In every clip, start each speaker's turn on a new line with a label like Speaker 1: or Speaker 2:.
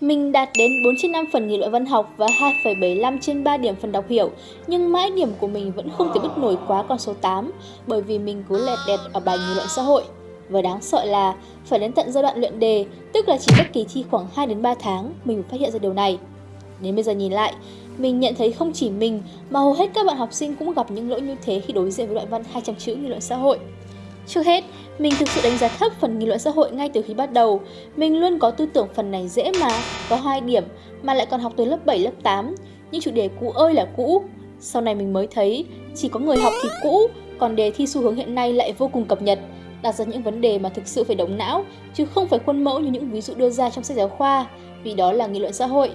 Speaker 1: Mình đạt đến 4 trên 5 phần nghị luận văn học và 2,75 trên 3 điểm phần đọc hiểu, nhưng mãi điểm của mình vẫn không thể bứt nổi quá con số 8, bởi vì mình cứ lẹt đẹt ở bài nghị luận xã hội. Và đáng sợ là phải đến tận giai đoạn luyện đề, tức là chỉ cách kỳ thi khoảng 2 đến 3 tháng, mình mới phát hiện ra điều này. Đến bây giờ nhìn lại, mình nhận thấy không chỉ mình mà hầu hết các bạn học sinh cũng gặp những lỗi như thế khi đối diện với đoạn văn 200 chữ nghị luận xã hội. Trước hết, mình thực sự đánh giá thấp phần nghị luận xã hội ngay từ khi bắt đầu. Mình luôn có tư tưởng phần này dễ mà, có hai điểm mà lại còn học từ lớp 7, lớp 8. Những chủ đề cũ ơi là cũ. Sau này mình mới thấy, chỉ có người học thì cũ, còn đề thi xu hướng hiện nay lại vô cùng cập nhật, đặt ra những vấn đề mà thực sự phải động não, chứ không phải khuôn mẫu như những ví dụ đưa ra trong sách giáo khoa, vì đó là nghị luận xã hội.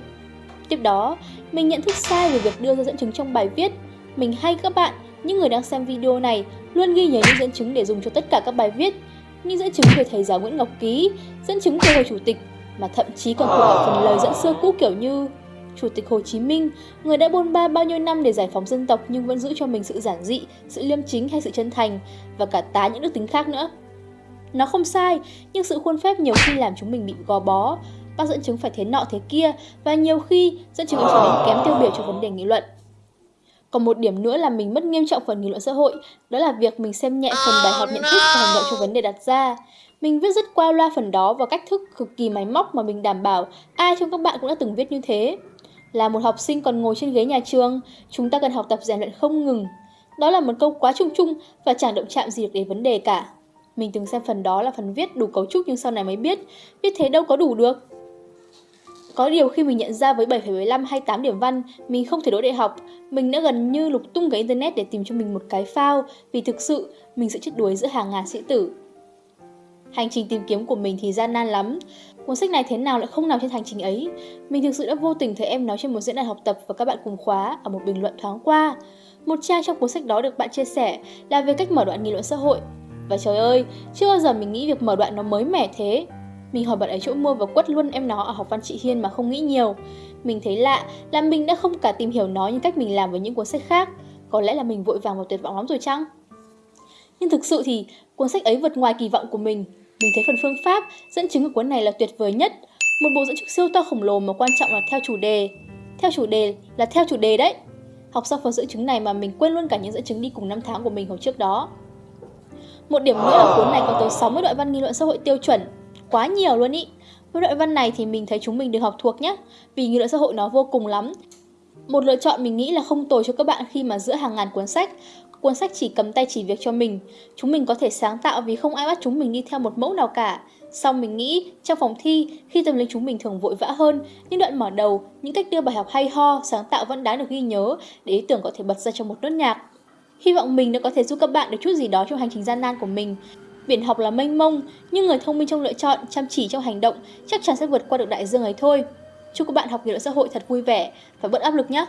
Speaker 1: Tiếp đó, mình nhận thức sai về việc đưa ra dẫn chứng trong bài viết. Mình hay các bạn, những người đang xem video này, luôn ghi nhớ những dẫn chứng để dùng cho tất cả các bài viết. Như dẫn chứng về thầy giáo Nguyễn Ngọc Ký, dẫn chứng về Hồ Chủ tịch, mà thậm chí còn có cả phần lời dẫn xưa cũ kiểu như Chủ tịch Hồ Chí Minh, người đã bôn ba bao nhiêu năm để giải phóng dân tộc nhưng vẫn giữ cho mình sự giản dị, sự liêm chính hay sự chân thành, và cả tá những đức tính khác nữa. Nó không sai, nhưng sự khuôn phép nhiều khi làm chúng mình bị gò bó, bác dẫn chứng phải thế nọ thế kia và nhiều khi dẫn chứng trở nên kém tiêu biểu cho vấn đề nghị luận. Còn một điểm nữa là mình mất nghiêm trọng phần nghị luận xã hội, đó là việc mình xem nhẹ phần bài học nhận thức và hành động cho vấn đề đặt ra. Mình viết rất qua loa phần đó và cách thức cực kỳ máy móc mà mình đảm bảo ai trong các bạn cũng đã từng viết như thế. Là một học sinh còn ngồi trên ghế nhà trường, chúng ta cần học tập rèn luyện không ngừng. Đó là một câu quá chung chung và chẳng động chạm gì được đến vấn đề cả. Mình từng xem phần đó là phần viết đủ cấu trúc nhưng sau này mới biết, viết thế đâu có đủ được. Có điều khi mình nhận ra với 7,75 hay 8 điểm văn, mình không thể đỗ đại học, mình đã gần như lục tung cái internet để tìm cho mình một cái phao, vì thực sự mình sẽ chết đuối giữa hàng ngàn sĩ tử. Hành trình tìm kiếm của mình thì gian nan lắm. Cuốn sách này thế nào lại không nằm trên hành trình ấy? Mình thực sự đã vô tình thấy em nói trên một diễn đàn học tập và các bạn cùng khóa ở một bình luận thoáng qua. Một trang trong cuốn sách đó được bạn chia sẻ là về cách mở đoạn nghị luận xã hội. Và trời ơi, chưa bao giờ mình nghĩ việc mở đoạn nó mới mẻ thế. Mình hỏi bạn ấy chỗ mua và quất luôn em nó ở học văn chị Hiên mà không nghĩ nhiều. Mình thấy lạ là mình đã không cả tìm hiểu nó như cách mình làm với những cuốn sách khác. Có lẽ là mình vội vàng và tuyệt vọng lắm rồi chăng? Nhưng thực sự thì cuốn sách ấy vượt ngoài kỳ vọng của mình. Mình thấy phần phương pháp, dẫn chứng của cuốn này là tuyệt vời nhất. Một bộ dẫn chứng siêu to khổng lồ mà quan trọng là theo chủ đề. Theo chủ đề là theo chủ đề đấy. Học xong phần dẫn chứng này mà mình quên luôn cả những dẫn chứng đi cùng năm tháng của mình hồi trước đó. Một điểm nữa là cuốn này có tới 60 đoạn văn nghi luận xã hội tiêu chuẩn, quá nhiều luôn ý. Với đoạn văn này thì mình thấy chúng mình được học thuộc nhé, vì nghị luận xã hội nó vô cùng lắm. Một lựa chọn mình nghĩ là không tồi cho các bạn khi mà giữa hàng ngàn cuốn sách, cuốn sách chỉ cầm tay chỉ việc cho mình. Chúng mình có thể sáng tạo vì không ai bắt chúng mình đi theo một mẫu nào cả. Xong mình nghĩ, trong phòng thi, khi tâm lý chúng mình thường vội vã hơn, những đoạn mở đầu, những cách đưa bài học hay ho, sáng tạo vẫn đáng được ghi nhớ để ý tưởng có thể bật ra trong một nốt nhạc. Hy vọng mình đã có thể giúp các bạn được chút gì đó trong hành trình gian nan của mình. Biển học là mênh mông, nhưng người thông minh trong lựa chọn, chăm chỉ trong hành động chắc chắn sẽ vượt qua được đại dương ấy thôi. Chúc các bạn học nghị luận xã hội thật vui vẻ và bớt áp lực nhé!